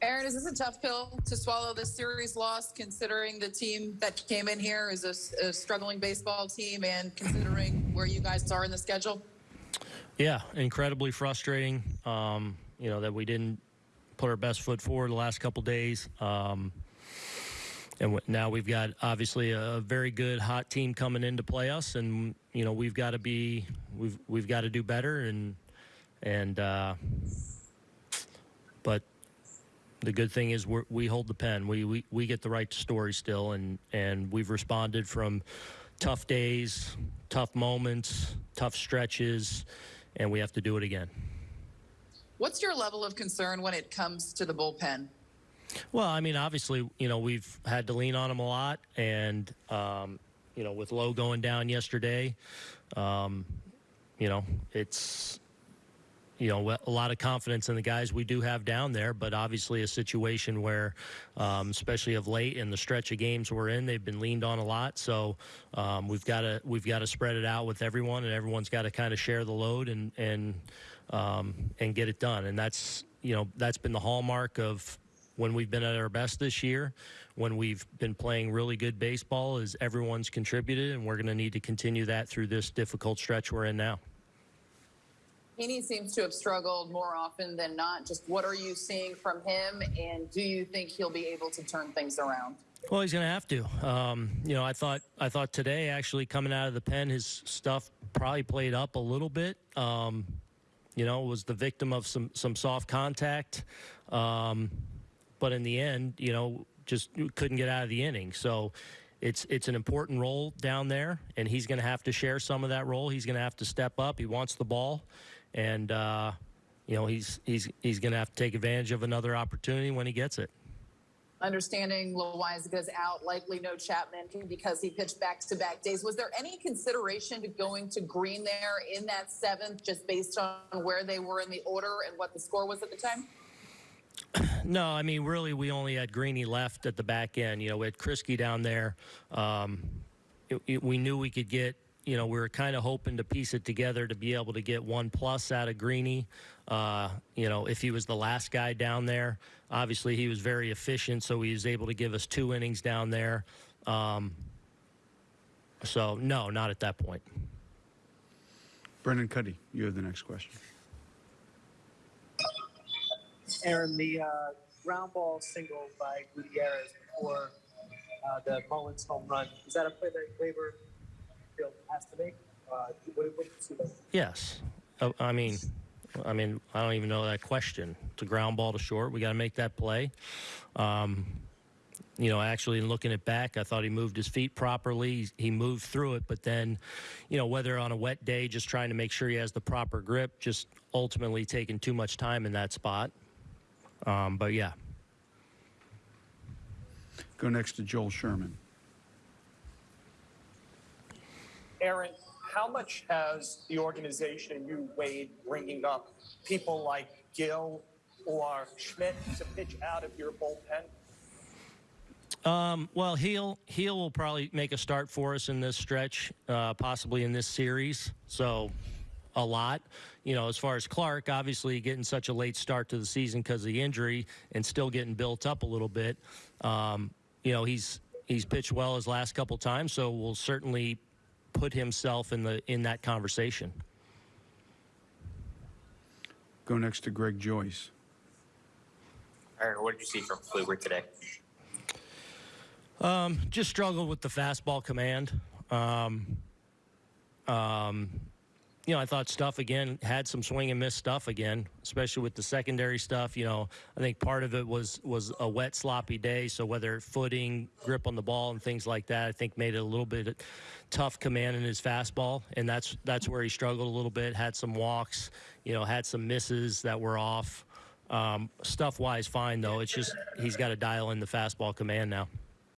Aaron, is this a tough pill to swallow this series loss, considering the team that came in here is a struggling baseball team and considering where you guys are in the schedule? Yeah, incredibly frustrating. Um, you know that we didn't put our best foot forward the last couple days. Um, and now we've got obviously a very good hot team coming in to play us, and you know we've got to be we've we've got to do better, and and uh, but the good thing is we're, we hold the pen. We, we we get the right story still, and and we've responded from tough days, tough moments, tough stretches, and we have to do it again. What's your level of concern when it comes to the bullpen? Well, I mean, obviously, you know, we've had to lean on them a lot, and um, you know, with Lowe going down yesterday, um, you know, it's you know a lot of confidence in the guys we do have down there, but obviously a situation where, um, especially of late in the stretch of games we're in, they've been leaned on a lot. So um, we've got to we've got to spread it out with everyone, and everyone's got to kind of share the load and and um, and get it done. And that's you know that's been the hallmark of when we've been at our best this year, when we've been playing really good baseball, is everyone's contributed, and we're going to need to continue that through this difficult stretch we're in now. Heaney seems to have struggled more often than not. Just what are you seeing from him, and do you think he'll be able to turn things around? Well, he's going to have to. Um, you know, I thought I thought today actually coming out of the pen, his stuff probably played up a little bit. Um, you know, was the victim of some some soft contact, um, but in the end, you know, just couldn't get out of the inning. So. It's it's an important role down there, and he's going to have to share some of that role. He's going to have to step up. He wants the ball, and uh, you know he's he's he's going to have to take advantage of another opportunity when he gets it. Understanding Loaisiga's out, likely no Chapman because he pitched back-to-back days. Was there any consideration to going to Green there in that seventh, just based on where they were in the order and what the score was at the time? No, I mean, really, we only had Greeny left at the back end. You know, we had Kriske down there. Um, it, it- we knew we could get, you know, we were kind of hoping to piece it together to be able to get one plus out of Greeny. Uh, you know, if he was the last guy down there, obviously he was very efficient, so he was able to give us two innings down there. Um, so, no, not at that point. Brendan Kuty, you have the next question. Aaron, the uh, ground ball single by Gutierrez before uh, the Mullins home run, is that a play that Gleyber feel has to make? Uh, what, what do you see there? Yes. Uh, I mean, I mean, I don't even know that question. It's a ground ball to short. We got to make that play. Um, you know, actually, in looking it back, I thought he moved his feet properly. He- He moved through it, but then, you know, whether on a wet day, just trying to make sure he has the proper grip, just ultimately taking too much time in that spot. Um, but yeah, Go next to Joel Sherman. Aaron, how much has the organization you weighed bringing up people like Gil or Schmidt to pitch out of your bullpen? Um, well, Gil Gil will probably make a start for us in this stretch, uh, possibly in this series. So, a lot. You know, as far as Clarke, obviously getting such a late start to the season because of the injury and still getting built up a little bit. Um, you know, he's he's pitched well his last couple times, so we'll certainly put himself in the in that conversation. Go next to Greg Joyce. Aaron, what did you see from Kluber today? Um, just struggled with the fastball command. Um, um, you know, I thought stuff again had some swing and miss stuff again, especially with the secondary stuff. You know, I think part of it was was a wet, sloppy day. So whether footing, grip on the ball, and things like that, I think made it a little bit tough command in his fastball, and that's that's where he struggled a little bit. Had some walks, you know, had some misses that were off. Um, stuff wise, fine though. It's just he's got to dial in the fastball command now.